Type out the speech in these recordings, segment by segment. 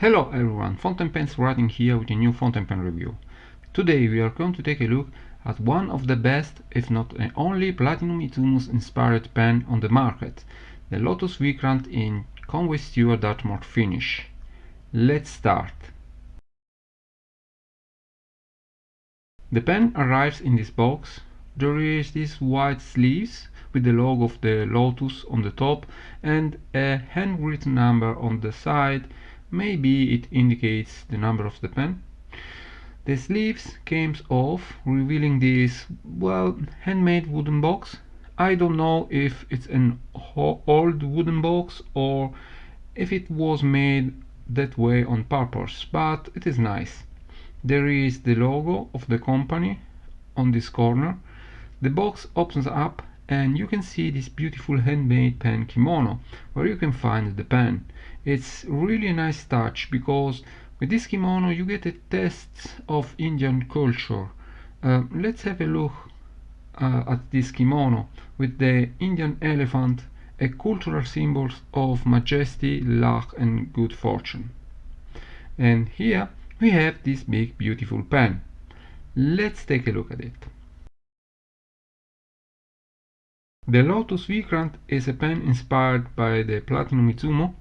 Hello everyone, Fountain Pens writing here with a new fountain pen review. Today we are going to take a look at one of the best, if not the only Platinum Izumo's inspired pen on the market, the Lotus Vikrant in Conway Stewart Dartmoor finish. Let's start. The pen arrives in this box. There is these white sleeves with the logo of the Lotus on the top and a handwritten number on the side maybe it indicates the number of the pen. The sleeves came off, revealing this, well, handmade wooden box. I don't know if it's an old wooden box or if it was made that way on purpose, but it is nice. There is the logo of the company on this corner. The box opens up and you can see this beautiful handmade pen kimono where you can find the pen. It's really a nice touch because with this kimono you get a taste of Indian culture. Uh, let's have a look uh, at this kimono with the Indian elephant a cultural symbol of majesty, luck and good fortune. And here we have this big beautiful pen. Let's take a look at it The Lotus Vikrant is a pen inspired by the Platinum Izumo.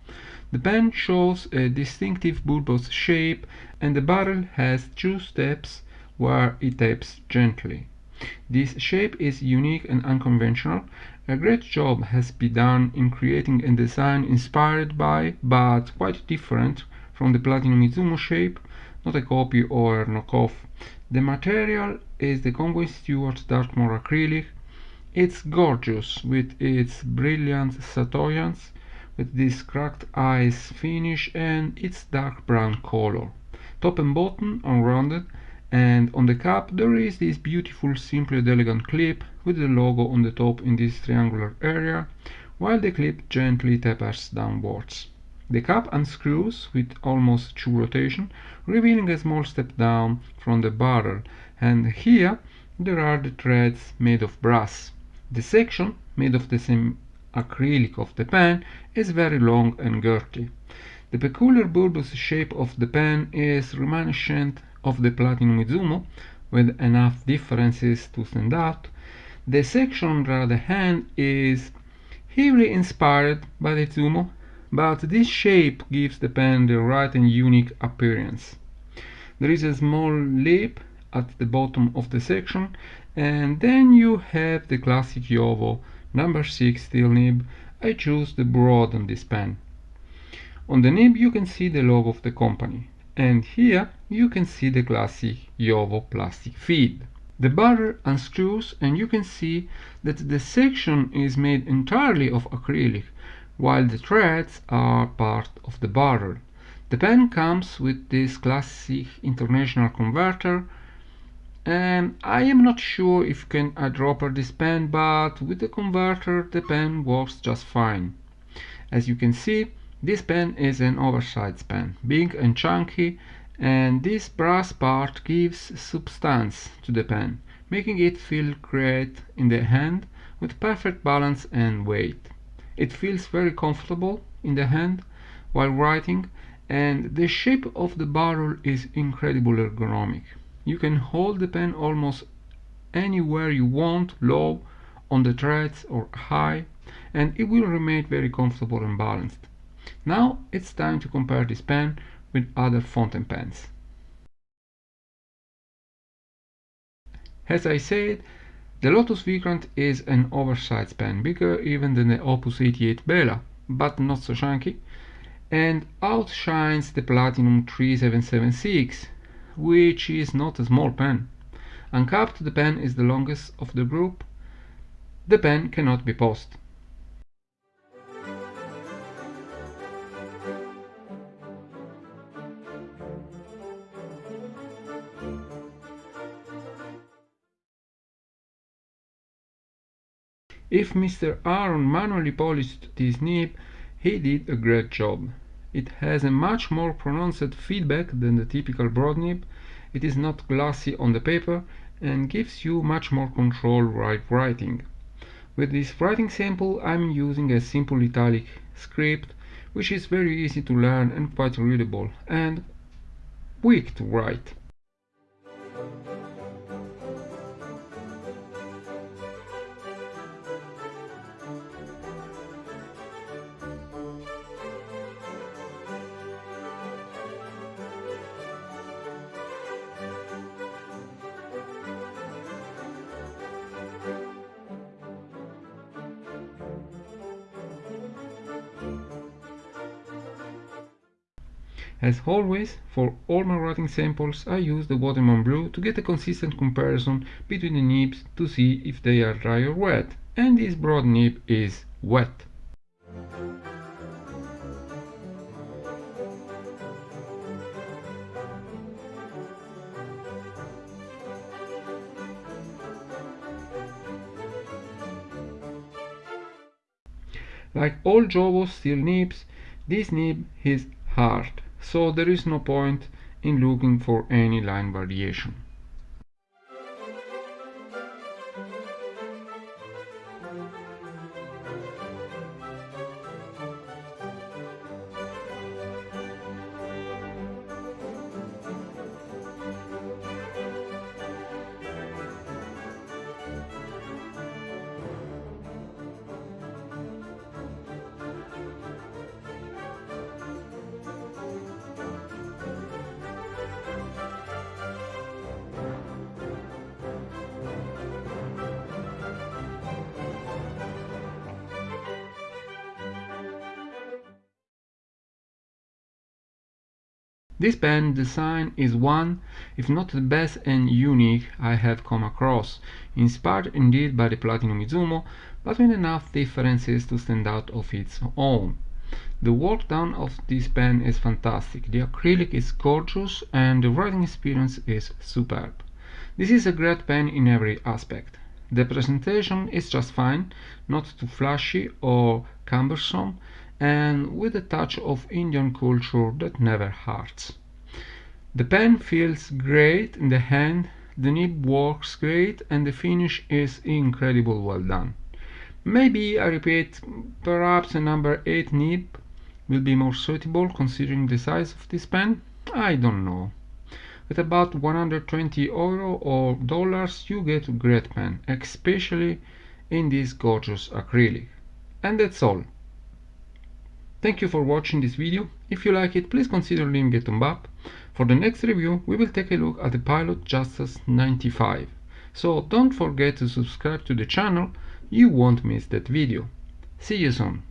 The pen shows a distinctive bulbous shape and the barrel has two steps where it taps gently. This shape is unique and unconventional. A great job has been done in creating a design inspired by, but quite different from the Platinum Izumo shape, not a copy or a knockoff. The material is the Conway Stewart Dartmoor acrylic it's gorgeous with its brilliant chatoyance, with this cracked ice finish and its dark brown color. Top and bottom are rounded and on the cap there is this beautiful simple and elegant clip with the logo on the top in this triangular area, while the clip gently tapers downwards. The cap unscrews with almost true rotation, revealing a small step down from the barrel, and here there are the threads made of brass. The section, made of the same acrylic of the pen, is very long and girthy. The peculiar bulbous shape of the pen is reminiscent of the Platinum Izumo, with enough differences to stand out. The section on the other hand is heavily inspired by the Izumo, but this shape gives the pen the right and unique appearance. There is a small lip at the bottom of the section and then you have the classic Jowo number 6 steel nib. I choose the broad on this pen. On the nib you can see the logo of the company. And here you can see the classic Jowo plastic feed. The barrel unscrews and you can see that the section is made entirely of acrylic while the threads are part of the barrel the pen comes with this classic international converter and I am not sure if you can eyedropper this pen but with the converter the pen works just fine. As you can see this pen is an oversized pen, big and chunky and this brass part gives substance to the pen, making it feel great in the hand with perfect balance and weight. It feels very comfortable in the hand while writing and the shape of the barrel is incredibly ergonomic. You can hold the pen almost anywhere you want, low, on the threads or high, and it will remain very comfortable and balanced. Now it's time to compare this pen with other fountain pens. As I said, the Lotus Vikrant is an oversized pen, bigger even than the Opus 88 Bella, but not so chunky, and outshines the Platinum 3776, which is not a small pen. Uncapped the pen is the longest of the group. The pen cannot be post. If Mr. Aaron manually polished this nib, he did a great job. It has a much more pronounced feedback than the typical broad nib, it is not glossy on the paper and gives you much more control while writing. With this writing sample I'm using a simple italic script which is very easy to learn and quite readable and quick to write. As always, for all my writing samples I use the Waterman Blue to get a consistent comparison between the nibs to see if they are dry or wet, and this broad nib is wet. Like all Jowo steel nibs, this nib is hard so there is no point in looking for any line variation. This pen design is one, if not the best and unique I have come across, inspired indeed by the Platinum Izumo, but with enough differences to stand out of its own. The work done of this pen is fantastic, the acrylic is gorgeous and the writing experience is superb. This is a great pen in every aspect. The presentation is just fine, not too flashy or cumbersome, and with a touch of Indian culture that never hurts. The pen feels great in the hand, the nib works great and the finish is incredible well done. Maybe, I repeat, perhaps a number 8 nib will be more suitable considering the size of this pen? I don't know. At about 120 euro or dollars you get a great pen, especially in this gorgeous acrylic. And that's all. Thank you for watching this video. If you like it, please consider leaving a thumb up. For the next review, we will take a look at the Pilot Justus 95. So don't forget to subscribe to the channel, you won't miss that video. See you soon.